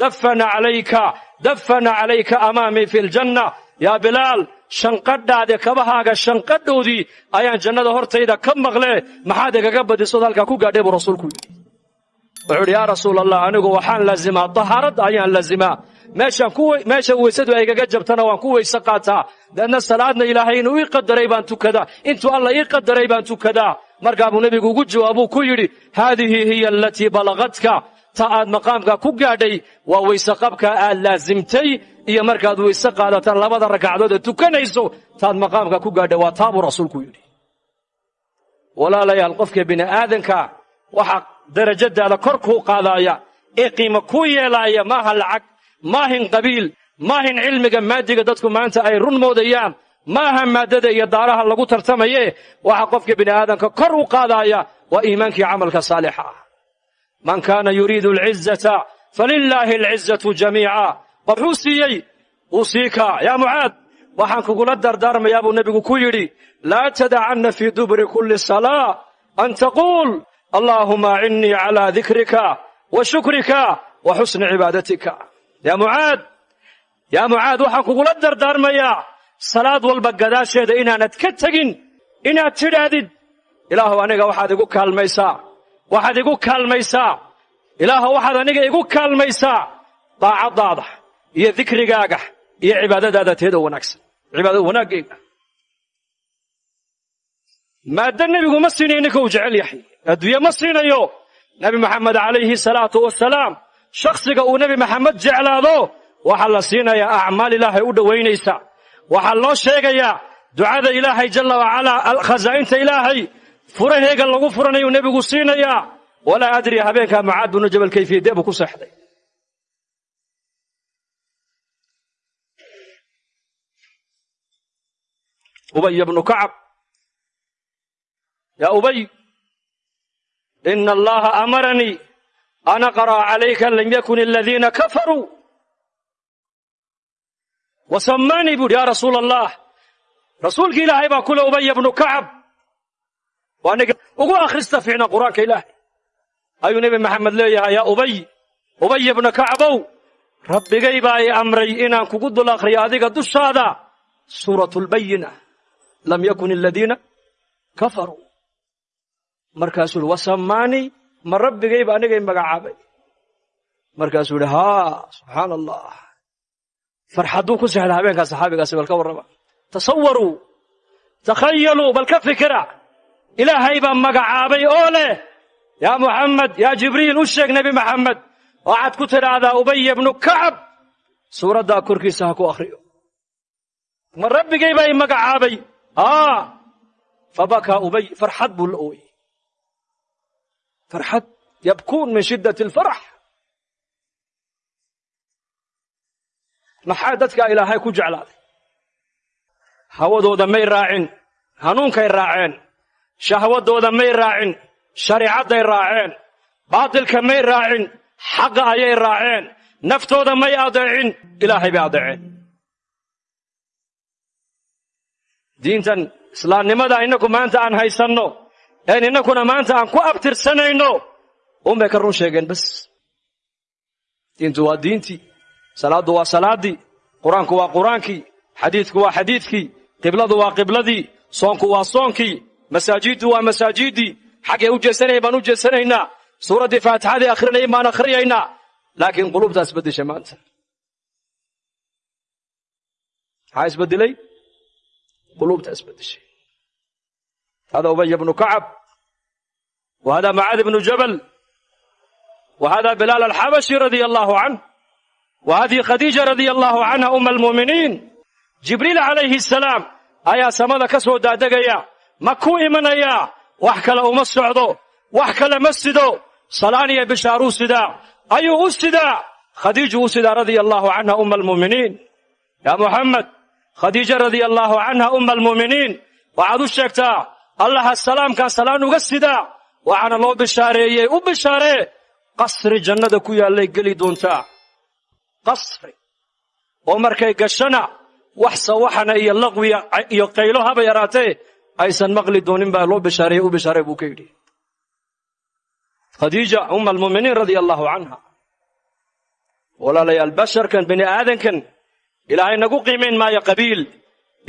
dafana calayka dafana calayka amaamii fi ljanna yaa bilaal shanqadhaade kabahaaga shanqadhoodii ayaan jannada hortayda ka maqle maxaad igaga badisood halkaa ku gaadhay buu rasuulku yidhi wuxuu idhi yaa rasuul allah anigu waxaan laazimaa tahaaradda ayaan ku meesha weysadu ay igaga jabtana waan ku weyse qaataa deedna salaadna ilaahay inuu ii qadaray baan tukadaa intuu alla ii qadaray baan tukadaa markaa buu nebigu ugu jawaabuu ku yidhi haadihi hiya alatii balagadka ta aad maqaamka ku gaadhay waa weyse qabka aad laasimtay iyo markaad weyse qaadataan labada ragcadood ee tukanayso taad maqaamka ku gaadhay waa taa buu rasuulku yidhi. Walaalayaal qofka bini aadanka waxaa darajadaada kor kuu qaadaaya ee qiimo kuu yeelaaya maaha lacag maahin qabiil maahin cilmiga maadiga dadku maanta ay run moodayaan maaha maaddada iyo daaraha lagu tartamaye waxa qofka bini aadamka kor u qaadaaya waa iimaankii camalka saalixa ah man kaana yuriidu alcizata falilaahi alcizatu jamiica wuxuu siiyey wuu sii kaa yaa mucaad waxaan kugula dardaarmayaa buu nebigu ku yidhi laa tadacanna fii duburi kulli salaa an taquul allaahuma acinnii calaa dikrika wa shukrika wa xusni cibaadatika. Yaa mucaad yaa mucaad waxaan kugula dardaarmayaa salaad walba gadaasheeda inaanad ka tegin inaad tidhaahdid aniga waxaad igu kaalmaysaa waxaad igu kaalmaysaa. Ilaahu waxaad aniga igu kaalmaysaa. Daacaddaada iyo dikrigaaga iyo cibaadadaada teeda wanaagsan. Cibaadada wanaaggeyga maadda nebigu ma siinayo ninka jecel yahay. Adduunye ma siinayo. Nebi maxamed calayhi salaatu wasalaam shakhsiga uu nebi maxamed jeclaado waxaa la siinayaa acmaal ilaahay u dhowaynaysa. Waxaa loo sheegayaa ducada ilaahay jalla wacalaa khasaa'inta ilaahay furaheega lagu furanayuu nebigu siinayaa walaa adri habeenkaa macaad binu jabal kayfiyadee buu ku seexday. Ubay bnu kacab. Yaa ubay ina allaha amaranii an aqra'a calayka lam yakun aladiina kafaruu wasamaanii buuhi yaa rasuula allah rasuulki ilaahay baa kule ubaya bnu kacab waa ugu akhrista fiicna qur'aanka ilaahay. Ayuu nebi maxamed leeyahay yaa ubay ubaya bna kacbow rabbigay baa i amray inaan kugu dul akhriyo adiga dushaada. Suuratu lbayina lam yakun aladiina kafaruu. Markaasuu ihi wasamaanii ma rabbigayba anigay magacaabay. Markaasuu idhi haa subxaana allah farxadduu ku sexda habeenkaa saxaabigaasi bal ka warrama. Tasawaruu takhayaluu bal ka fikira ilaahay baa magacaabay oo leh. Yaa muxamed yaa jibriil u sheeg nebi maxamed waxaad ku tidhaahdaa ubaya bnu kacab suuraddaa korkiisa ha ku akhriyo. Ma rabbigay baa i magacaabay. Aa fabakaa ubay farxad buu la ooyey. Farxad yabkuun min shiddati alfarax maxaa dadkaa ilaahay ku jeclaaday? Hawadooda may raacin hanuunkay raaceen shahwadooda may raacin shariicadday raaceen baatilka may raacin xaqa ayay raaceen naftooda may adeecin ilaahay bay adeeceen. Diintan islaamnimada innagu maanta aan haysanno een innakuna maanta aan ku abtirsanayno unbay ka run sheegeen bas diintu waa diintii salaaddu waa salaaddii qur'aanku waa qur'aankii xadiidku waa xadiidkii qibladu waa qibladii soonku waa soonkii masaajiddu waa masaajiddii xaggay u jeesanayeen baan u jeesanaynaa suuraddii faatixadii akhrinayay baan akhriyaynaa laakiin qulubtaa isbeddeshay maanta maxaa isbeddelay qulubtaa isbeddeshay hada ubaya bnu kacab wa hada macaad bnu jabal. Wa hada bilaal alxabashi radia allahu canh wa hadihi khadiija radia allahu canha uma almu'miniin jibriil calayhi asalaam samada ka soo ma ku imanayaa wax kale uma socdo. Wax kale ma sido. Salaan iyo bishaaruu sidaa ayuu u sidaa khadiiju u sidaa radia allahu canha uma almu'miniin. Yaa muxamed khadiija radia allahu canha uma almu'miniin. Waxaad u sheegtaa allaha salaamkaa salaan uga sidaa waxaana loo bishaareeyey. U bishaaree qasri jannada ku yaallay geli doontaa. Qasri. Oo markay gashana wax sawaxana iyo laqwiya iyo qaylo haba yaraatee aysan maqli doonin baa loo bishaareeyey u bishaaray buu ka yidhi. Khadiija uma almu'miniin radia allahu canha walaalayaal basharkan bini aadankan ilaahay nagu qiimayn maayo qabiil.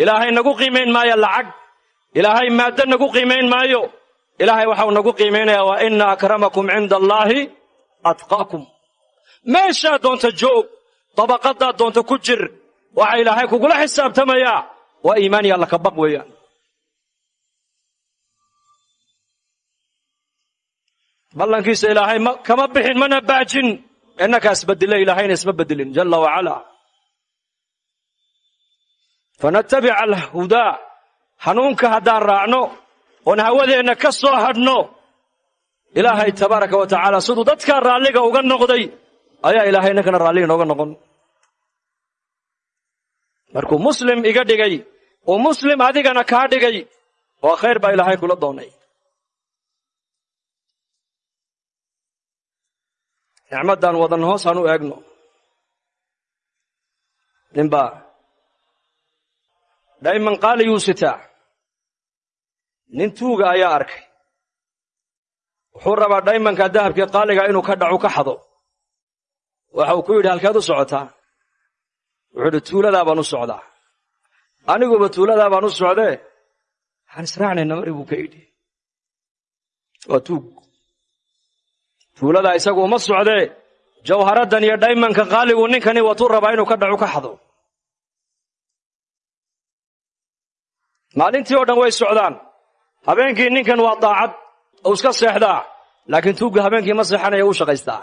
Ilaahay nagu qiimayn maayo lacag. Ilaahay maaddo nagu qiimayn maayo. Ilaahay waxau nagu qiimaynayaa waa ina akramakum cinda allaahi atqaakum. Meeshaa doonta joog dabaqadaa doonta ku jir waxa ilaahay kugula xisaabtamayaa waa iimaan iyo alla ka baq weeyaan ballankiisa ilaahay kama bixin mana baajin. Innakaa isbedila ilaahayna isma bedelin jalla wacala fanatabica alhudaa hanuunka haddaan raacno oon hawadeenna ka soo hadhno ilaahay tabaaraka wa tacaala siduu dadkaa raalliga uga noqday ayaa ilaahay innankana raalliga nooga noqon. Markuu muslim iga dhigay uu muslim adigana kaa dhigay oo khayr baa ilaahay kula doonay nicmaddan wadan hoos aan u eegno. Ninbaa dhayman qaaliyuu sitaa nin tuuga ayaa arkay. Wuxuu rabaa dhaymanka dahabkii qaaliga inuu ka dhacu ka xado. Waxa uu ku yidhi halkeed u socotaa wuxuu idhi tuuladaa baan u socdaa. Aniguba tuuladaa baan u socdee? Waxaan israacnayna mari buu ka yidhi. Waa tuug tuuladaa isagu uma socdee jawharaddan iyo dhaymanka qaaligu ninkani watuu rabaa inuu ka dhacu ka xado. Maalintii oo dhan way socdaan. Habeenkii ninkan waa daacad uu iska seexdaa laakiin tuugga habeenkii ma seexanaya u shaqaystaa.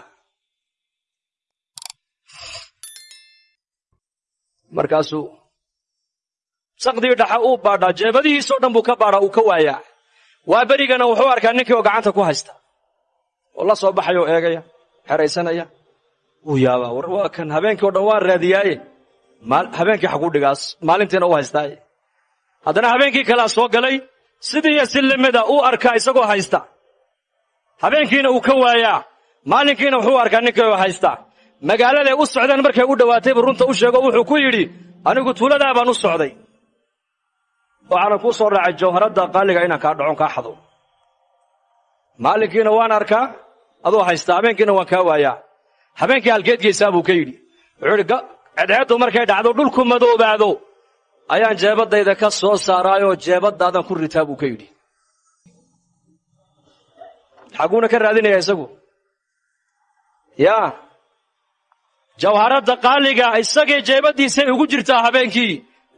Markaasuu saqdii dhaxa uu baadhaa jeebadihiisoo dhan buu ka baadhaa uu ka waayaa. Waa berigana wuxuu arkaa ninkii oo gacanta ku haysta oo la soo baxaya oo eegaya xeraysanaya. Wuu yaabaa war waa kan habeenkii o dhan waan raadiyaaye habeenkii xaguu dhigaas maalintiina u haystaaye haddana habeenkii kalea soo galay sidii iyo si lamida uu arkaa isagoo haysta. Habeenkiina uu ka waayaa maalinkiina wuxuu arkaa ninkii oo haysta. Magaaladay u socdeen markay u dhowaataybu runta u sheego wuxuu ku yidhi anigu tuuladaa baan u socday. Waxaanan kuu soo raacay jawharadda qaaliga inaan kaa dhacon kaa xado maalinkiina waan arkaa adoo haysta habeenkiina waan kaa waayaa. Habeenkii halkeed geysaa buu ka yidhi. Wuxuu cedceeddu markay dhacdo dhulku madoobaado ayaan jeebaddayda ka soo saaraayoo jeebaddaadan ku ritaa buu ka yidhi. Xaguuna ka raadinaya isagu. Yaa jawharadda qaaliga isagay jeebaddiisay ugu jirtaa habeenkii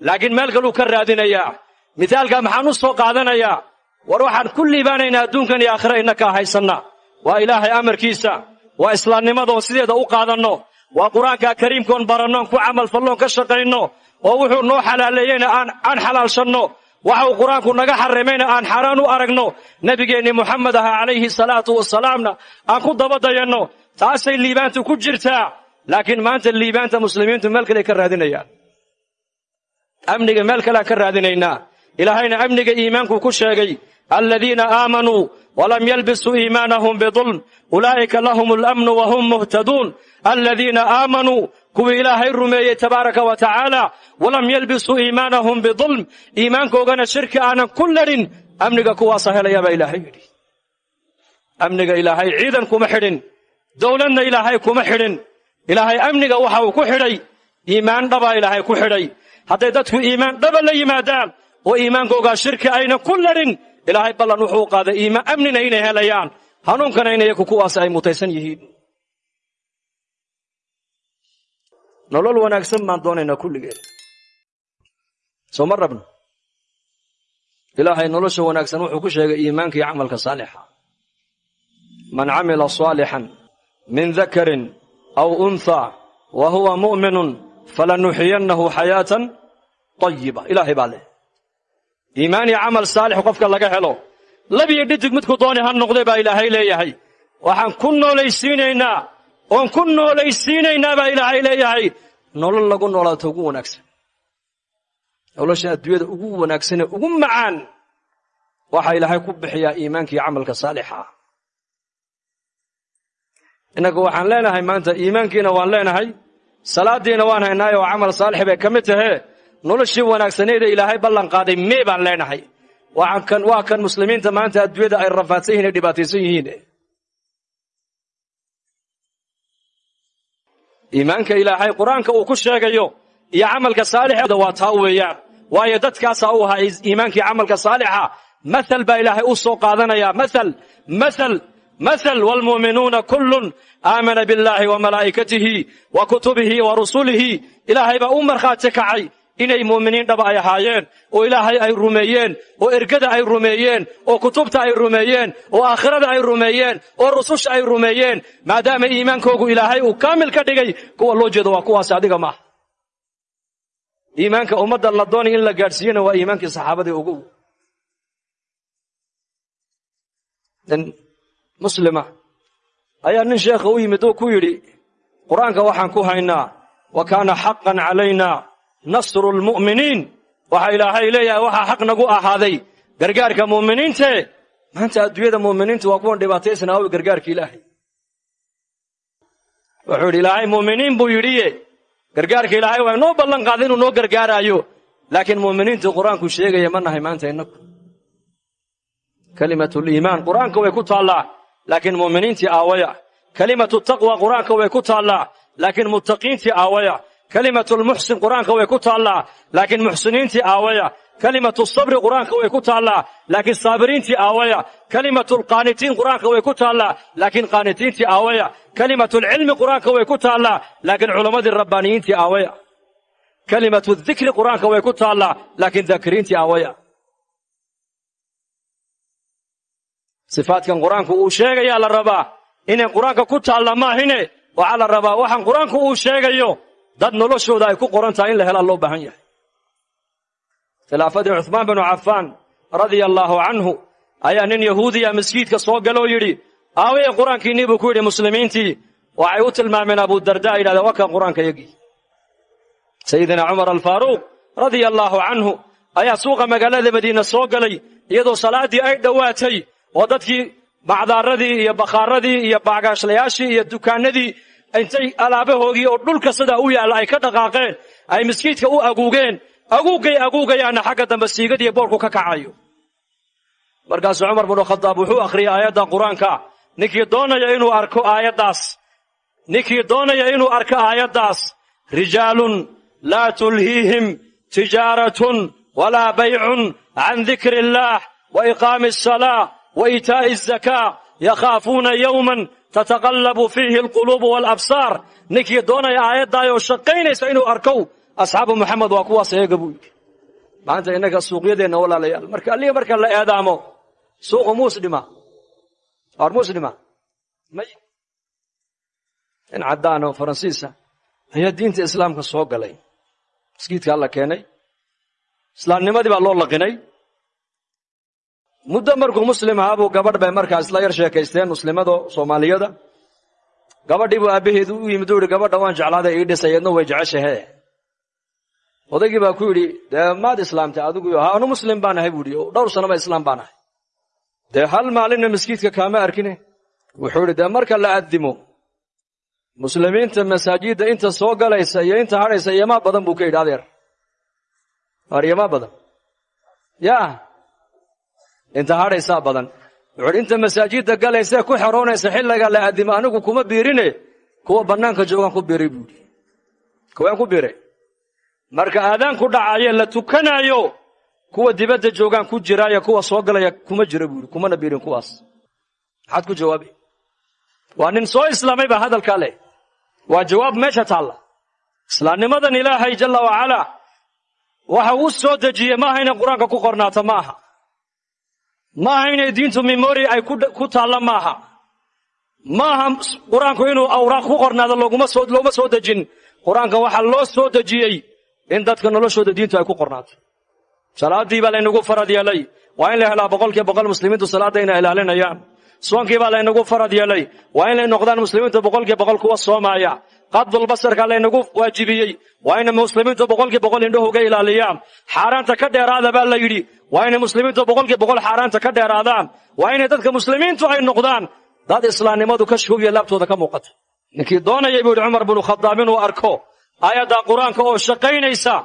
laakiin meel kaluu ka raadinayaa. Mithaalkaa maxaan u soo qaadanayaa war waxaan ku liibaanaynaa adduunkan iyo aakhira innakaa haysanna. Waa ilaahay amarkiisa waa islaamnimadoon sideeda u qaadanno waa qur'aanka kariimkoon barannoon ku camalfalloon ka shaqayno oo wuxuu noo xalaaleeyeyna aan xalaalshanno. Waxa uu qur'aanku naga xarimayna aan xaaraan u aragno. Nebigeennii moxamed ahaa calayhi salaatu wasalaamna aan ku dabadayanno. Taasay liibaantu ku jirtaa laakiin maanta liibaanta muslimiintu meel kale ka raadinayaan. Amniga meel kaleaan ka raadinaynaa ilaahayna amniga iimaankuu ku sheegay aladiina aamanuu walam yalbisuu iimaanahum bidulm ulaa'ika lahum alamnu wahum muhtaduun aladiina aamanuu kuwii ilaahay rumeeyey tabaaraka wa tacaala walam yalbisuu iimaanahum bidulm iimaankoogana shirki aanan ku ladhin amniga kuwaasaa helayaa baa ilaahay yidhi amniga ilaahay ciidan kuma xidhin dowladna ilaahay kuma xidhin ilaahay amniga waxa uu ku xidhay iimaan dhabaa ilaahay ku xidhay hadday dadku iimaan dhaba la yimaadaan oo iimaankoogaa shirki ayna ku ladhin ilaahay ballan wuxuu qaaday iimaan amnina inay helayaan. Hanuunkana in iyaku kuwaas ay mutaysan yihiin. Nolol wanaagsan baan doonaynaa kulligeen soo ma rabno? Ilaahay nolosha wanaagsan wuxuu ku sheegay iimaanka iyo camalka saalixa. Man camila saalixan min dakarin aw unthaa wa huwa mu'minun falanuxiyannahu xayaatan tayiba ilaahay baa iimaan iyo camal saalix qofka laga helo. Labiyo dhidig midku dooni ha noqday baa ilaahay leeyahay. Waxaan ku noolaysiinaynaa oon ku noolaysiinaynaa baa ilaahay leeyahay. Nolol lagu noolaato ugu wanaagsan. Nolosha adduunyada ugu wanaagsanee ugu macaan waxaa ilaahay ku bixiyaa iimaanka iyo camalka saalixa. Innagu waxaan leenahay maanta iimaankiina waan leenahay salaaddiina waan haynaayo oo camal saalix bay ka mid tahee noloshii wanaagsaneeda ilaahay ballan qaaday mee baan leenahay. Waa kan muslimiinta maanta adduunyada ay rafaadsan yihiin yihiin iimaanka ilaahay qur'aanka uu ku sheegayo iyo camalka saalixda waa taa weeyaan. Waayo dadkaasaa u ahaa iimaankii camalka saalixa. Mathal baa ilaahay u soo qaadanaya mathal mathal mathal. Waalmu'minuuna kullun aamana biاllahi wa malaa'ikatihi wa kutubihi wa rusulihi. Ilaahay u markhaati kacay inay mu'miniin dhaba ay ahaayeen oo ilaahay ay rumeeyeen oo ergada ay rumeeyeen oo kutubta ay rumeeyeen oo aakhirada ay rumeeyeen oo rususha ay rumeeyeen maadaama iimaankoogu ilaahay uu kaamil ka dhigay kuwa loo jeedo waa kuwaas adiga maaha iimaanka ummadda la doonay in la gaadhsiiyena waa iimaankii saxaabadii ugu. Nin muslima ayaa nin sheekha u yimid oo ku yidhi qur'aanka waxaan ku haynaa wa kaana xaqan calayna nasru lmu'miniin waxa ilaahay leeyahay waxaa xaq nagu ahaaday. Gargaarka mu'miniinte maanta adduunyada mu'miniintu waa kuwan dhibaataysana awi gargaarka ilaahay. Wuxuu yidhi ilaahay mu'miniin buu yidhiye gargaarka ilaahay waa inoo ballan qaaday inuu noo gargaaraayo laakiin mu'miniintu qur'aanku sheegaya ma nahay maanta innagu. Kalimatuliimaan qur'aanka way ku taallaa laakiin mu'miniintii aawaya. Kalimatu taqwa qur'aanka way ku taallaa laakiin muttaqiintii aawaya kalimatu lmuxsin qur'aanka way ku taallaa laakiin muxsiniintii aawaya. Kalimatu sabri qur'aanka way ku taallaa laakiin saabiriintii aawaya. Kalimatu lqaanitiin qur'aanka way ku taallaa laakiin qaanitiintii aawaya. Kalimatu lcilmi qur'aanka way ku taallaa laakiin culammadii rabbaaniyiintii aawaya. Kalimatu dikri qur'aanka way ku taallaa laakiin daakiriintii aawaya. Sifaadkan qur'aanku uu sheegayaa la rabaa. Inay qur'aanka ku taalla maahine? Waxaa la rabaa waxaan qur'aanku uu sheegayo dad noloshooda ay ku qoran tahay in la helaa loo baahan yahay. Khilaafadii cuhmaan binu cafaan radia allaahu canhu ayaa nin yahuudiya maskiidka soo galoo yidhi aaweye qur'aankiinnii buu ku yidhi muslimiintii waxay u tilmaameen abudarda yidhahdeen waa kan qur'aanka yagii. Sayidina cumar alfaaruuq radia allaahu canhu ayaa suuqa magaalada madiina soo galay iyadoo salaaddii ay dhowaatay oo dadkii bacdaaradii iyo bakhaaradii iyo baagaashlayaashii iyo dukaanadii intay alaabahoogii oo dhulka sidaa u yaalla ay ka dhaqaaqeen ay miskiidka u aguugeen aguugay aguugayaana xagga dambe siigadiiyo boorku ka kacayo. Markaasuu cumar binu khadaab wuxuu akhriyay aayadda qur'aanka ninkii doonaya inuu arko aayaddaas ninkii doonaya inuu arko aayaddaas rijaalun laa tulhiihim tijaaratun walaa baycun can dikri illaah wa iqaami asalaa wa iitaa'i azakaa yakhaafuuna yowman tataqallabu fiihi alquluubu waalabsaar ninkii doonaya aayaddaayoo shaqaynaysa inuu arkow asxaabu moxamed waa kuwaas eega buu yidhi maanta innaga suuqyadeenna walaalayaal marka allihii marka la eedaamo suuqu muusdhima or muusdhima may in caddaan faransiisa ayaa diinta islaamka soo galay maskiidkaa la keenay islaamnimadii baa loo laqinay muddo markuu muslim ahaa buu gabadh bay markaa isla yar sheekaysteen muslimado soomaaliyada. Gabadhii buu aabbaheedu u yimid u yidhi gabadha waan jeclaaday ii dhisay way jeceshahe odaygii baa ku yidhi dee maad islaamtay adigu ha anu muslim baan ahay buu yidhi. Dhowr sanaba islaam baan ahay. Dee hal maalinna maskiidka kaama arkine? Wuxuu yidhi dee marka la addimo muslimiinta masaajidda inta soo galaysa iyo inta hadhaysa iyomaa badan buu ka yidhi adeer iyomaa badan. Yaa inta hadhaysaa badan wuxuuhi inta masaajidda galaysae ku xeroonaysa xilliga la addimo anigu kuma biirine kuwa bannaanka joogaan ku biiray buuhi kuwaan ku biiray marka aadaanku dhacaye la tukanaayo kuwa dibadda joogaan ku jiraayo kuwa soo galaya kuma jira buuhi kumana biirin kuwaas maxaad ku jawaabi waa nin soo islaamay baa hadalkaa leh waa jawaab meesha taalla islaamnimadan ilaahay jalla wacalaa waxa uu soo dejiyey maaha inay qur'aanka ku qornaato ma aha maaha inay diintu memori ay ku taalla maaha. Maaha qur'aanku inuu awraaq ku qornaado looma soo dejin. Qur'aanka waxaa loo soo dejiyey in dadka noloshooda diintu ay ku qornaato salaaddii baa laynagu farad yeelay waa in la helaa boqolkiiba boqol muslimiintu salaadda inay ilaalinayaan. Soonkii baa laynagu farad yeelay waa inay noqdaan muslimiintu boqolkiiba boqol kuwa soomaaya qadulbasarka laynagu waajibiyey. Waa inay muslimiintu boqolkiiba boqol indhahooga ilaaliyaan xaaraanta ka dheeraada baa la yidhi waa inay muslimiintu boqolkiiba boqol xaaraanta ka dheeraadaan. Waa inay dadka muslimiintu ay noqdaan. Dad islaamnimadu ka shoogiya laabtooda ka muuqata. Ninkii doonayay buu yidhi cumar binu khadaab inuu arko aayadda qur'aanka oo shaqaynaysa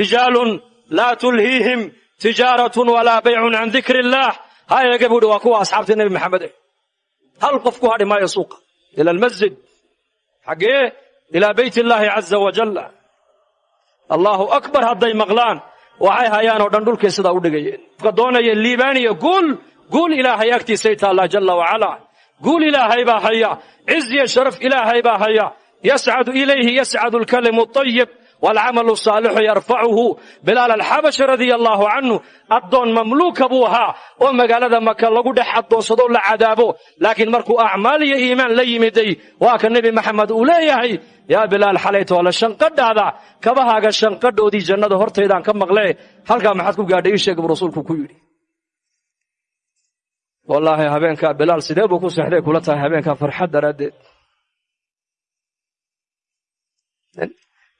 rijaalun laa tulhiihim tijaaratun walaa baycun can dikri illaah ha waa kuwa asxaabtii nebi maxamed eh. Hal qof ku hadhi maayo ila almasjid xaggee ilaa bayt illaahi caza wajal allaahu akbar hadday maqlaan waxay hayaan oo dhan dhulkay sidaa u dhigayeen ka doonaya liibaaniya guul guul ilaahay agtiisay taallaa jalla wacalaa guul ilaahay baa haya ciz iyo sharaf ilaahay baa haya yascadu ilayhi yascadu alkalimu طayib waalcamalu saalixu yarfacuhu bilaal alxabashi radia allaahu canhu addoon mamluuka buu ahaa oo magaalada maka lagu dhex addoonsado la cadaabo laakiin markuu acmaal iyo iimaan la yimiday waa ka nebi maxamed uu leeyahay yaa bilaal xalaytoole shanqadhaada kabahaaga shanqadhoodii jannada hortaydaan ka maqlee halkaa maxaad ku gaadhay ii sheeg buu rasuulku ku yidhi wallaahi habeenkaa bilaal sidee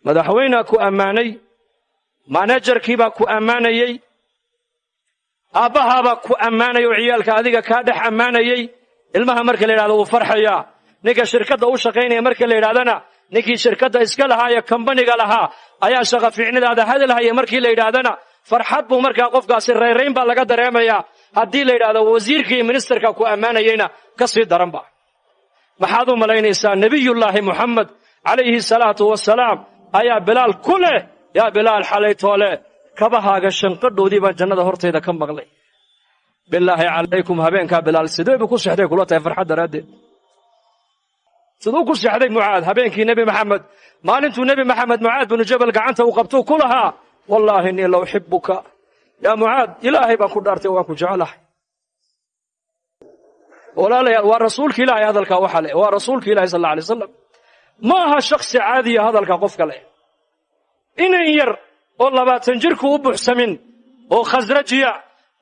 madaxweynea ku ammaanay manajarkiibaa ku ammaanayey aabbahaabaa ku ammaanaya oo ciyaalka adiga kaa dhex ammaanayey ilmaha marka la yidhahdo wuu farxayaa. Ninka shirkadda u shaqaynaya marka la yidhahdana ninkii shirkadda iska lahaa ee kambaniga lahaa ayaa shaqa fiicnidaada hadalhaya markii la yidhaahdana. Farxad buu markaa qofkaasi rayrayn baa laga dareemayaa. Haddii la yidhahdo wasiirka iyo ministerka ku ammaanayeyna ka sii daranba maxaad u malaynaysaa nebiyullaahi muxamed calayhi salaatu wasalaam ayaa bilaal ku leh. Yaa bilaal xalaytoole kabahaaga shanqadhoodii baan jannada hortayda ka maqlay. Bilaahi calaykum habeenkaa bilaal sidee buu ku sexday kula tahay farxad daraaddeed? Siduu ku sexday mucaad habeenkii nebi maxamed. Maalintuu nebi maxamed mucaad binu jabal gacanta uu qabtuu ku lahaa. Wallaahi innii la uxibuka yaa mucaad ilaahay baan ku dhaartay waan ku jecelahay walaalayaal waa rasuulka ilaahay hadalkaa waxa leh. Waa rasuulka ilahi sal alla alay wasalam ma aha shaksi caadiya hadalka qofka leh. Inan yar oo labaatan jirku u buuxsamin oo khasrajiya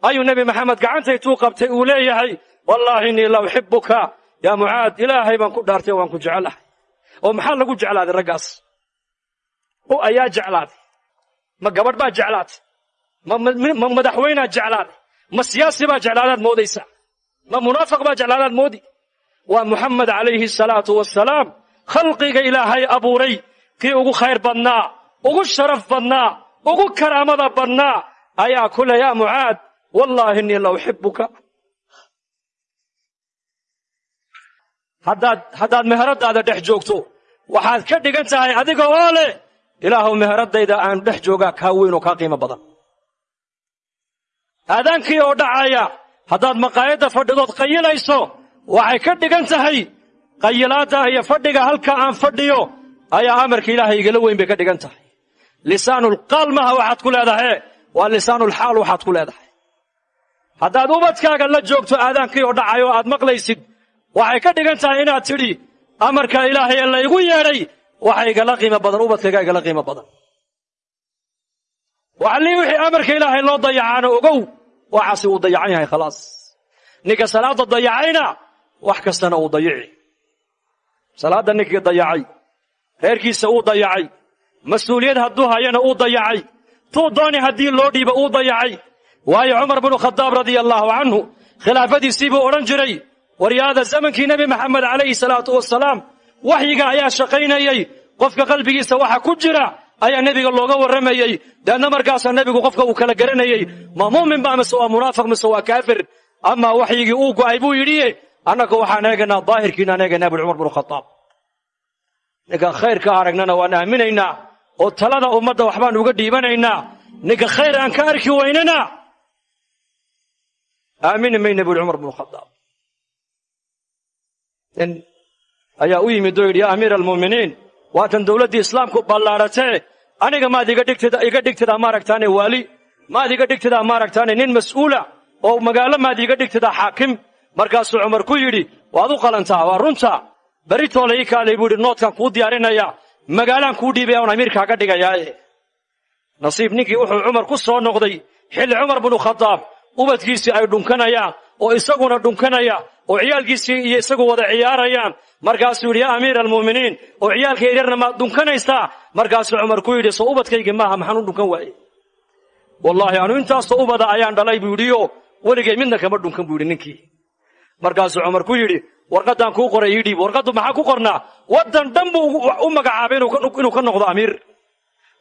ayuu nebi maxamed gacantaytuu qabtay uu leeyahay wallaahi innii la uxibuka yaa mucaad ilaahay baan ku dhaartay waan ku jecelahay oo maxaa lagu jeclaaday raggaas? Oo ayaa jeclaaday. Ma gabadh baa jeclaatay ma madaxweynaa jeclaaday? Ma siyaasi baa jeclaadaad moodaysa ma munaafiq baa jeclaadaad moodi? Waa muxamed calayhi salaatu wasalaam khalqiga ilaahay abuuray kii ugu khayr badnaa ugu sharaf badnaa ugu karaamada badnaa ayaa ku leh yaa mucaad wallaahi innii la uxibuka haddaad haddaad meheradaada dhex joogto waxaad ka dhigan tahay adiga oo leh ilaahuw meheradayda aan dhex joogaa kaa weyn oo kaa qiimo badan. Aadaankii oo dhacaya haddaad maqaayadda fadhidood qayilayso waxay ka dhigan tahay qayilaadda iyo fadhiga halka aan fadhiyo ayaa amarka ilaahay igala weyn bay ka dhigan tahay. Lisaanulqaal maha waxaad ku leedahay waa lisaanulxaal waxaad ku leedahay. Haddaad ubadkaaga la joogto aadaankii oo dhacay oo aad maqlaysid waxay ka dhigan tahay inaad tidhi amarka ilaahay ee laygu yeedhay waxa igala qiimo badan ubadkayga igala qiimo badan. Waxalii wixii amarka ilaahay loo dayacaana ogow waxaasi uu dayacan yahay khalaas. Ninka salaadda dayacayna wax kastana uu dayici salaadda ninkii dayacay reerkiisa uu dayacay mas'uuliyad hadduu hayana uu dayacay tuu dooni haddii loo dhiibo uu dayacay. Waayo cumar binu khadaab radia allaahu canhu khilaafadiisii buu odhan jiray waryaada zamankii nebi maxamed calayhi salaatu wasalaam waxyiga ayaa shaqaynayey qofka qalbigiisa waxa ku jira ayaa nebiga looga warramayey deedna markaasaa nebigu qofka uu kala garanayey ma muumin ba mise waa munaafiq mise waa kaafir amaa waxyigii uu go'ay buu yidhi annaga waxaan eegaynaa daahirkiinaan eegaynaa bui cumar binu khadaab ninka khayrka aragnana waan aaminaynaa oo talada ummadda waxbaan uga dhiibanaynaa. Ninka khayr aan ka arki waynana. Aamini mayna buuhi cumar binu khadaab nin ayaa u yimid oo yidhi yaa amiira almu'miniin waatan dowladdii islaamku ballaadhatee aniga maad iga dhigtida iga dhigtidaa maaragtaane waali. Maad iga dhigtidaa maaragtaane nin mas'uula oo magaalo maad iga dhigtidaa xaakim markaasuu cumar ku yidhi waad u qalantaa waa runta. Beritoole ii kaalay buu yidhi noodkaan kuu diyaarinayaa magaalaan kuu dhiibaya on amiirkaaga dhigayaaye nasiib ninkii wuxuu cumar ku soo noqday xilli cumar binu khadaab ubadkiisii ay dhunkanayaan oo isaguna dhunkanaya oo ciyaalkiisii iyo isagu wada ciyaarayaan. Markaasuu yidhi yaa amiira almu'miniin oo ciyaalka yaryarna maad dhunkanaysaa markaasuu cumar ku yidhi soo ubadkaygii maaha maxaan u dhunkan waaye wallaahi anu intaasoo ubada ayaan dhalay buu yidhioo weligay midna kama dhunkan buu yidhi ninkii markaasuu cumar ku yidhi warqaddaan kuu qoray ii dhiib warqaddu maxaa ku qornaa? Waddan dhan buu u magacaabay inuu ka noqdo amiir.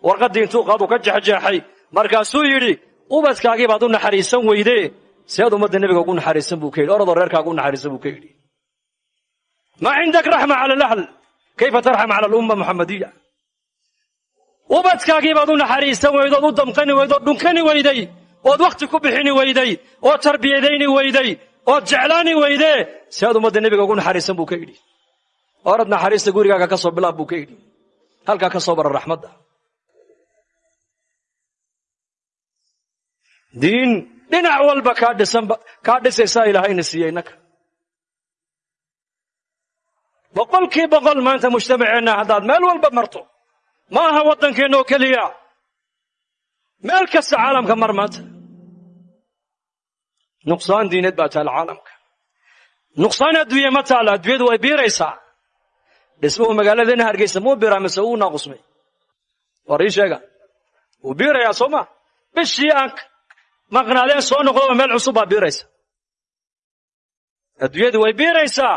Warqaddii intuu qaadu ka jexjeexay markaasuu yidhi ubadkaagii baad u naxariisan weyde seed ummadda nebiga ugu naxariisan buu ka yidhi orodoo naxariisan buu ka yidhi. Maa cindak raxma cala alahl kayfa tarxam cala alumma muxamadiya ubadkaagii baad u naxariisan weydood u damqani weydood dhunkani weyday ood wakhti ku bixini weyday ood tarbiyadayni weyday ood jeclaani weydee si aad ummadda nebiga ugu naxariisan buu ka yidhi. Orad naxariista gurigaaga ka soo bilaab buu ka yidhi. Halkaa ka soo bara raxmadda diin dhinac walba kaa dhisanba kaa dhisaysaa ilaahayna siiyey innaka boqolkii boqol maanta mujtamaceenna haddaad meel walba marto ma aha waddankeenna oo keliya. Meel kasta caalamka mar maanta nuqsaan diineed baa taala caalamka. Nuqsaan adduunye ma taalla adduunyadu way biiraysaa. Dhismuhu magaaladeenna hargeysa muu biraa mise uu naaqusmay? War ii sheega. Wuu biirayaa soo ma? Bishii aan maqnaadeen soo noqdoba meel cusub baa biiraysa. Adduunyadu way biiraysaa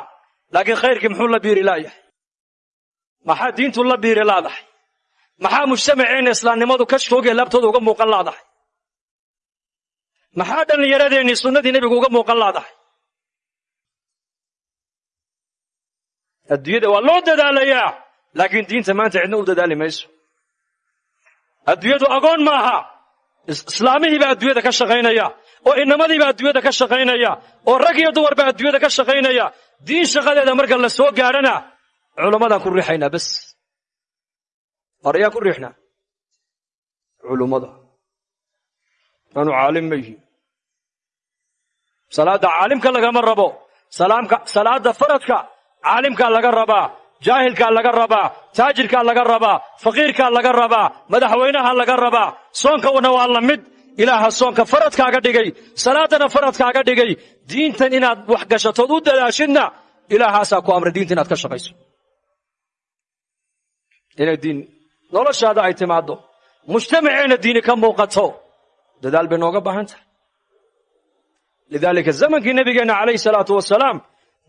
laakiin khayrkii muxuu la biiri laayahay? Maxaa diintu la biiri laadahay? Maxaa mujtamaceenna islaamnimadu ka shoogee laabtooda uga muuqan laadahay maxaa dhallinyaradeenii sunnadii nebigu uga muuqan laadahay. Adduunyada waa loo dadaalayaa laakiin diinta maanta cidna u dadaali mayso. Adduunyadu agoon maaha. Islaamihiibaa adduunyada ka shaqaynaya oo inamadiibaa adduunyada ka shaqaynaya oo rag iyo dumarba adduunyada ka shaqaynaya. Diin shaqadeeda marka la soo gaadhana culammadaan ku riixaynaa bas war ayaa ku riixnaa. Culummada aanu caalim ma yihiin. Salaadda caalimka lagama rabo. Salaadda faradka caalimkaa laga rabaa jaahilkaa laga rabaa taajirkaa laga rabaa faqiirkaa laga rabaa madaxweynaha laga rabaa soonkana waa la mid. Ilaaha soonka faradkaaga dhigay. Salaaddana faradkaaga dhigay. Diintan inaad wax gashatood u dadaashidna ilaahaasaa ku amray diinta inaad ka shaqayso. Inay diin noloshaada ay timaaddo. Mujtamaceenna diini ka muuqato dadaal bay nooga baahan tahay. Lidaalika zamankii nebigeenna calayhi salaatu wasalaam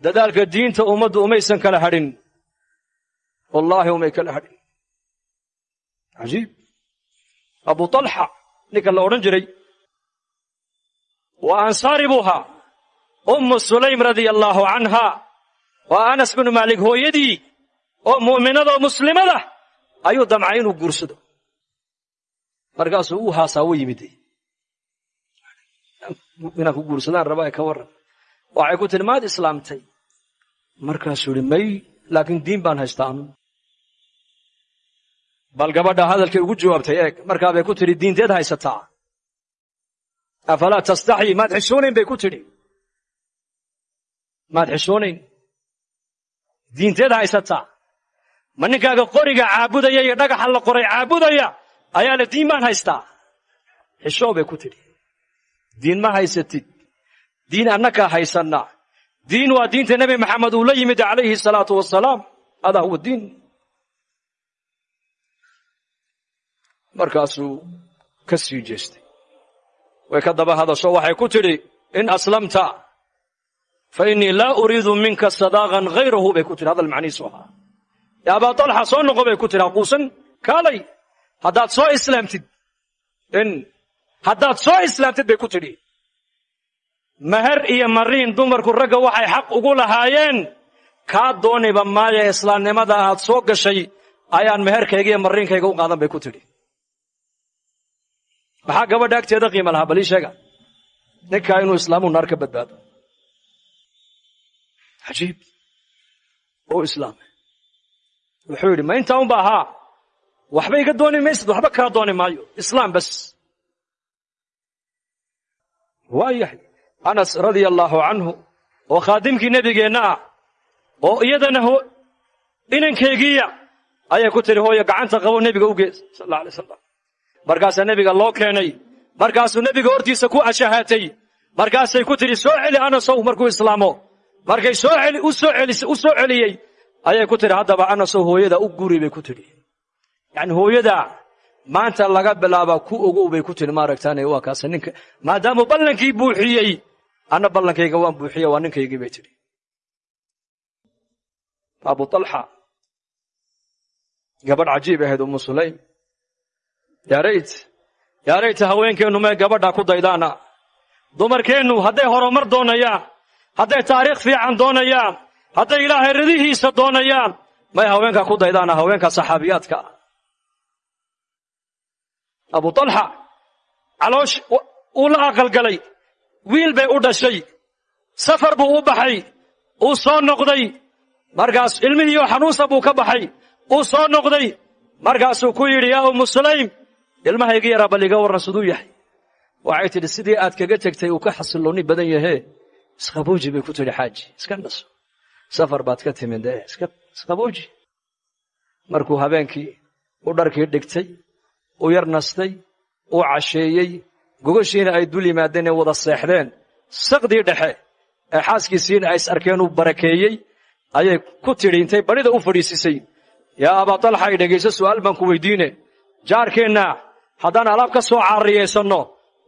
dadaalka diinta ummaddu umaysan kala hadhin. Wallaahi umay kala hadhin. Cajiib. Abu talxa ninka la odhan jiray waa ansaari buu ahaa sulaym radia allaahu canha waa anas binu maalik hooyadii oo mu'minada oo muslimada ayuu damcay inuu guursado. Markaasuu uu haasaa u inaan ku guursadaan rabaa ka warran. Waxay ku tihi maad islaamtay. Markaasuu ihi may laakiin diin baan haystaa anu. Bal gabadha hadalkay ugu jawaabtay eeg markaa bay ku tidhi diinteed haysataa. Afalaa tastaxyi maad xishoonayn bay ku tidhi. Maad xishoonayn diinteed haysataa. Ma ninkaaga qoriga caabudaya iyo dhagaxa la qoray caabudaya ayaa le diin baan haystaa. Xishoo bay ku tidhi diin ma haysatid diin annakaa haysanna. Diin waa diinta nebi maxamed uu la yimid calayhi salaatu wasalaam adaa huwa diin. Markaasuu ka sii jeestay. Way ka daba hadasho waxay ku tidhi in aslamta fa innii laa uriidu minka sadaaqan hayrahu bay ku tidhi hadal macnihiisu ahaa. Ya abaa talxa soo noqo bay ku tidhi haquusan kaalay haddaad soo islaamtid in haddaad soo islaamtid bay ku tidhi meher iyo mariin dumarku ragga waxay xaq ugu lahaayeen. Kaa dooniba maaya islaamnimada aad soo gashay ayaan meherkayga iyo mariinkayga u qaadan bay ku tidhi. Maxaa gabadha agteeda qiima lahaa? Balii sheega ninkaa inuu islaamu naar badbaado. Cajiib oo islaamay wuxuu yidhi ma intaa unba ahaa? Waxba iga dooni maysid waxba kaa dooni maayo. Islaam bas waa yahay anas radia allaahu canhu oo khaadimkii nebigeenna ah oo iyadana inankeygiiya ayay ku tidhi hooyo gacanta qabo nebiga u gees. Sal alay slam markaasaa nebiga loo keenay. Markaasuu nebiga hortiisa ku ashahaatay. Markaasay ku tidhi soo celi anasow markuu islaamo. Markay u soo celiyey. Ayay ku tidhi haddaba anasow hooyada u guri bay ku tidhi. Yacni hooyada maanta laga bilaaba ku ogow bay ku tidhi maaragtaane waa kaasa ninka maadaamuu ballankii buuxiyey anna ballankayga waan buuxiye waa ninkaygii bay tidhi. Abu talxa gabadh cajiib ahayd ummu sulaym. Yaa rayt yaa rayta haweenkeennu mee gabadhaa ku daydaana. Dumarkeennu hadday horumar doonayaan hadday taariikh fiican doonayaan hadday ilaahay ridihiisa doonayaan may haweenkaa ku daydaana haweenka saxaabiyaadka abu talxa caloosh uu la aqalgalay wiil bay u dhashay safar buu u baxay uu soo noqday markaas ilmihiioo xanuunsa buu ka baxay uu soo noqday markaasuu ku yidhi yaa ummu sulaym ilmahayga yaraa bal iga warran siduu yahay. Waxay tidhi sidii aad kaga tegtay uu ka xasilloonni badan yahee isqabooji bay ku tidhi xaaji iska naso. Safar baad ka timid ee isqabooji markuu habeenkii u dharkii dhigtay u yar nastay uu casheeyey gogashiina ay dul yimaadeen ee wada seexdeen. Saqdii dhexe ee xaaskiisiina ay is arkeen uu barakeeyey ayay ku tidhi intay badhida u fadhiisisay. Yaa abaa talxa ay dhegayso su'aal baan ku weydiine. Jaarkeenna haddaan alaab ka soo caariyaysanno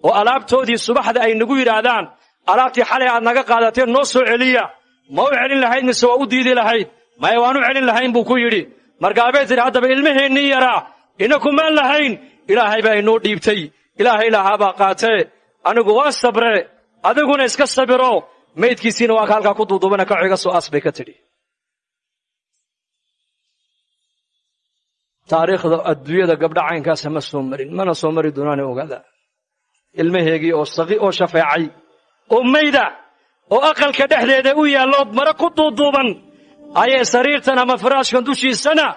oo alaabtoodii subaxda ay nagu yidhaahdaan alaabtii xalay aad naga qaadateen noo soo celiya. Ma u celin lahayd mise waa u diidi lahayd. Maya waan u celin lahayn buu ku yidhi. Markaabay tidhi haddaba ilmaheennii yaraa ina kumaan lahayn ilaahay baa inoo dhiibtay. Ilaahay lahaabaa qaatee anigu waa sabre adiguna iska sabiro. Maydkiisiina waa ka halkaa ku duudubana kaco iga soo aas bay ka tidhi. Taariikhda adduunyada gabdha ma soo marin mana soo mari doonaane ogaada. Ilmaheegii oo saqi oo shafeecay oo mayda oo aqalka dhexdeeda u yaallood mare ku duuduuban ayay sariirtan ama firaashkan dushiisana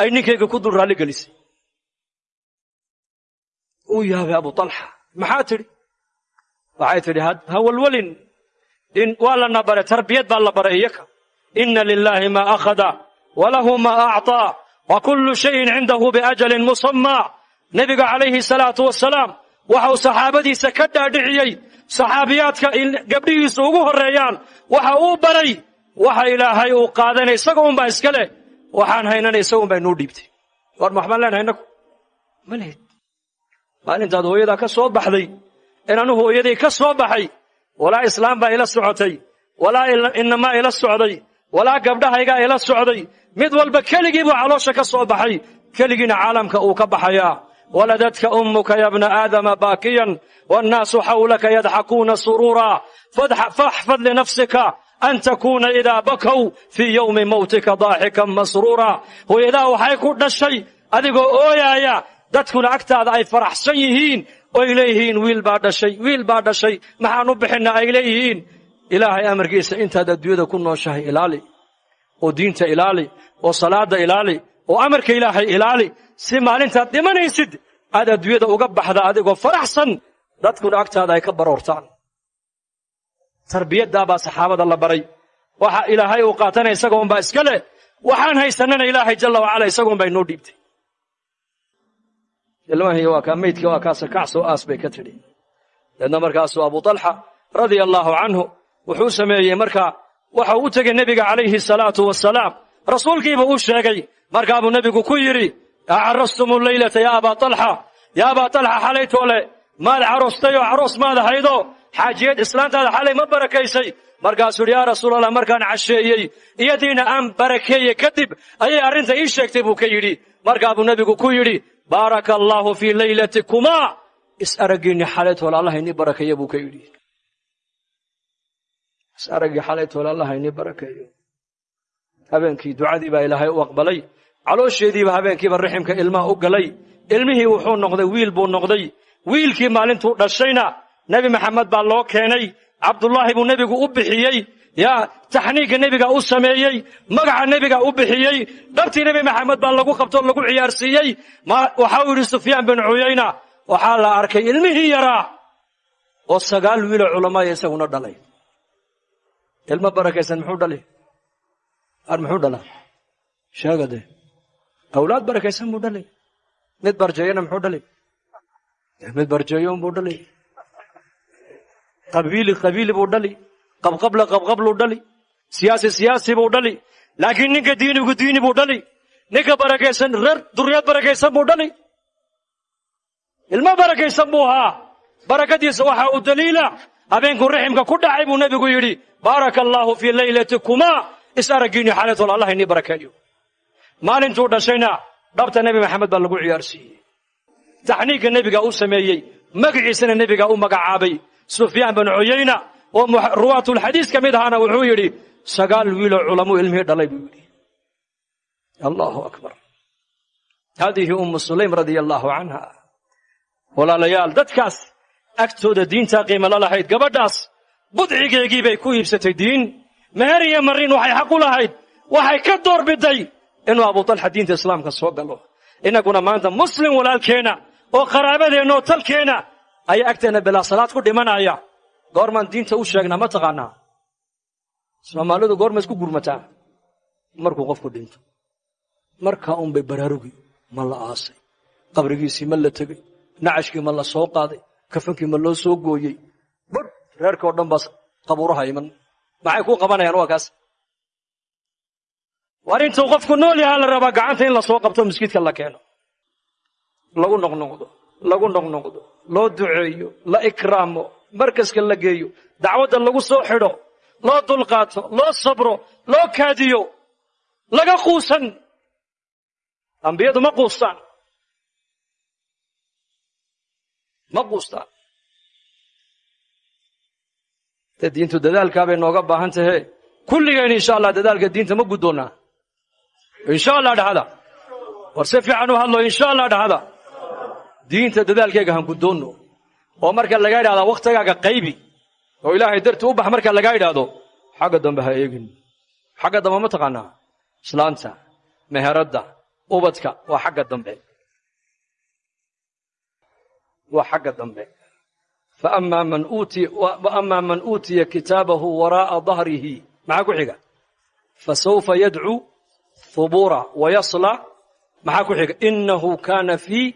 ay ninkayga ku dul raalli gelisay uu yaabay abu talxa maxaa tidhi? Waxay tidhi ha walwalin. In waa lana bare tarbiyad baa la baray iyaka inna lilaahi maa akhada walahu maa acطaa wa kullu shayin cindahu biajalin musammaa nebiga calayhi salaatu wasalaam waxau saxaabadiisa ka dhaadhiciyey saxaabiyaadka gabdhihiisu ugu horreeyaan waxa uu baray waxa ilaahay uu qaadanay isaga unbaa iska leh. Waxaan haynana isaga unbaa inuu dhiibtay. War ma waxbaan leenahay innagu ma lihid maalintaad hooyadaa ka soo baxday in anu hooyaday ka soo baxay walaa islaam baa ila socotay walaa inamaa ila socday walaa gabdhahaygaa ila socday mid walba keligii buu caloosha ka soo baxay keligiina caalamka uu ka baxayaa. Waladadka ummuka ya bna aadama baakiyan wannaasu xawlaka yadxakuuna suruura faxfad linafsika an takuuna idaa bakow fii yowmi mawtika daaxikan masruura. Hooyadaa waxay ku dhashay adigoo ooyaaya dadkuna agtaada ay faraxsan yihiin oy leeyihiin wiil baa dhashay wiil baa dhashay maxaan u bixinna ay leeyihiin. Ilaahay amarkiisa intaad adduunyada ku nooshahay ilaali oo diinta ilaali oo salaadda ilaali oo amarka ilaahay ilaali. Si maalintaad dhimanaysid aad adduunyada uga baxda adigoo faraxsan dadkuna agtaada ay ka baroortaan. Tarbiyaddaabaa saxaabada la baray. Waxa ilaahay uu qaatana isaga unbaa iska leh. Waxaan haysanana ilaahay jalla wacala isaga unbaa inoo dhiibtay ilmahii waa kaa maydkii waa kaasa kacsoo aas bay ka tidhi. Deedna markaasuu abu talxa radia allaahu canhu wuxuu sameeyey markaa waxau u tegey nebiga calayhi salaatu wasalaam rasuulkiibuu u sheegay markaabuu nebigu ku yidhi acarastum leylata yaa abaa talxa yaa abaa talxa xalaytoole maad caroostay oo caroos maad haydo xaajiyad islaantaada xalay ma barakaysay. Markaasuu yidhi yaa rasuulallah markaan casheeyey iyadiina aan barakeeye kadib ayay arrinta ii sheegtay buu ka yidhi. Markaabuu nebigu ku yidhi baaraka allaahu fii leylatikumaa is araggiinni xalaytoole allah inii barakeeya buu ka yidhi. Is araggii xalaytoole allah inii barakeeyo habeenkii ducadii baa ilaahay u aqbalay. Caloosheediiba habeenkiiba riximka ilmaha u galay. Ilmihii wuxuu noqday wiil buu noqday. Wiilkii maalintuu dhashayna nebi maxamed baa loo keenay. Cabdullaahi buu nebigu u bixiyey yaa taxniigga nebiga u sameeyey magaca nebiga u bixiyey dhabtii nebi maxamed baa lagu qabtoo lagu ciyaarsiiyey waxau yidhi sufyaan bin cuyayna waxaa la arkay ilmihii yaraa oo sagaal wiiloo culamaaya isaguna dhalay. Ilmo barakaysan muxuu dhali ar muxuu dhalaa? Sheega dee awlaad barakaysan buu dhalay? Mid barjeeyana muxuu dhali mid barjeeyon buu dhali qabiili qabiili buu dhali qabqabla qabqabluu dhali siyaasi siyaasi buu dhali laakiin ninka diinigu diini buu dhali ninka barakaysan reer duriyad barakaysan buu dhali ilmo barakaysan buu ahaa barakadiisa waxa uu daliila. Habeenkuu raximka ku dhacay buu nebigu yidhi baaraka fii leylatiikumaa is araggiinni allah inii barakeeyo maalintuu dhashayna dhabta nebi maxamed baa lagu ciyaarsiiyey. Taxniigka nebiga u sameeyey magiciisana nebiga u magacaabay. Sufyaan bin cuyayna oo ruwaatulxadiis ka mid ahaana wuxuu yidhi sagaal wiiloo culamuu ilmihii dhalay buu yidhi. Allahu akbar. Haadihi ummu sulaym radia allaahu canha walaalayaal dadkaas agtooda diintaa qiimo la lahayd gabadhaas budcigeegii bay ku iibsatay diin. Meher iyo marin waxay xaq u lahayd waxay ka door biday inuu abutalxa diinta islaamka soo galo. Innaguna maanta muslim walaalkeenna oo qaraabadeenna oo talkeenna ayaa agteenna bilaa salaad ku dhimanaya goormaan diinta u sheegnaa ma taqaanaa? Soomaalidu goorma isku gurmataa? Markuu qofku dhinto markaa unbay baraarugi ma la aasay. Qabrigiisii ma la tegey nacashkii ma la soo qaaday kafankii ma loo soo gooyey. Bar reerka oo dhan baas qabuuraha iman. Maxay kuu qabanayaan waa kaas? War intuu qofku nool yahaa la rabaa gacanta in la soo qabto miskiidka la keeno. Lagu noqnoqdo lagu noqnoqdo loo duceeyo la ikraamo markaska la geeyo dacwadda lagu soo xidho loo dulqaato loo sabro loo kaadiyo laga quusan. Ambiyadu ma quustaan. Ma quustaan. De diintu dadaalkaabay nooga baahan tahe. Kulligeen insha allah dadaalka diinta ma guddoonnaa insha allah dhahada war si fiican insha allah dhahada diinta dadaalkayga han guddoonno oo marka laga idhahdaa wakhtigaaga qaybi oo ilaahay darti u bax marka laga idhaahdo xagga dambe ha eegin. Xagga dambe ma taqaanaa. Islaanta meheradda ubadka waa xagga dambe. Waa xagga dambe. Faama man uutiya kitaabahu waraa'a dahrihi maxaa ku xiga? Fasawfa yadcuu hubura wayasla maxaa ku xiga? Inahu kaana fii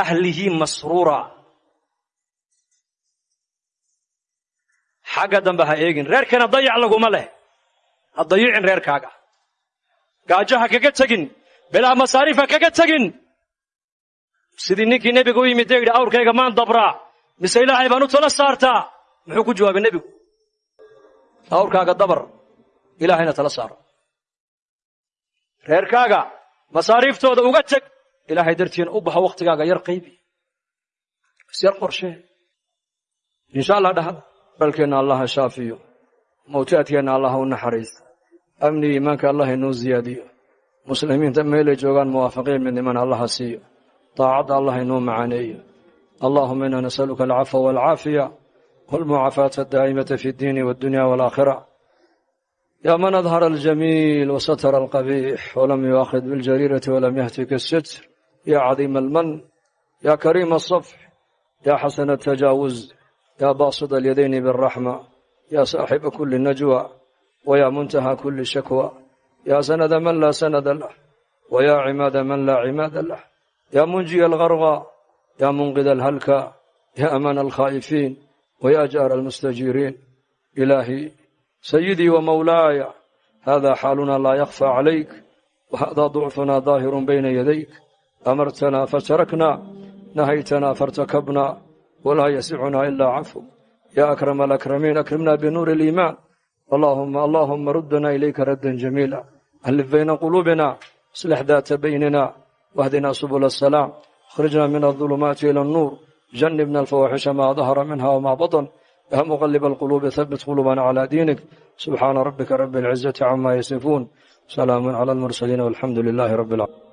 ahlihi masruura xagga dambe ha eegin reerkana dayac laguma leh. Ha dayicin reerkaaga. Gaajo ha kaga tegin bilaa masaariif ha kaga tegin. Sidii ninkii nebiga u yimid dee yidhi awrkayga maan dabraa mise ilaahay baan u tala saartaa? Muxuu ku jawaabay nebigu? Awrkaaga dabar ilaahayna tala saaro. Reerkaaga masaariiftooda uga teg ilaahay dartiina u baxo wakhtigaaga yar qaybi. Is yar qorshee insha allah dhahada balkeenna allah ha shaafiyo. Mawtaadkeenna allah ha u naxariisto amni iimaanka allah inoo ziyaadiyo. Muslimiinta meelay joogaan muwaafaqiin midnimana allah ha siiyo. Daacadda allah inoo macaaneeyo allahuma ina nasaluka alcafwa walcaafiya walmucaafaata adaa'imata fi ddiini waldunya walaakhira ya man adhara aljamiil wasatara alqabiix walam yuakhid biاljariirati walam yahtika asitr ya cadiima alman ya kariima asafx ya xasana atajaawuz yaa baasida alyadayni biاraxma yaa saaxiba kuli najwa wayaa muntaha kuli shakwa yaa sanada man laa sanada lah wayaa cimaada man laa cimaada lah yaa munjiya algarqa yaa munqida alhalka yaa amaana alkhaa'ifiin wayaa jaara almustajiiriin ilaahii sayidii wa mawlaaya haadaa xaaluna laa yakfaa calayk wahaadaa ducfunaa daahirun bayna yadayk amartanaa fatarakna nahaytanaa faاrtakabna walaa yasicunaa ilaa cafu yaa akrama alakramiin akrimnaa binuuri aliimaan allaahumma ruddanaa ilayka raddan jamiila allif bayna quluubina islix daata baynina wahdinaa subula asalaam akhrijnaa min aldulumaati ila annuur janibna alfawaaxisha maa dahara minha wamaa batan yaa muqaliba alquluubi habbit quluubana calaa diinik subxaana rabbika rabbi alcizati camaa yasifuun salaamun cala almursaliin walxamdu lilaahi rabbi alcaalamiin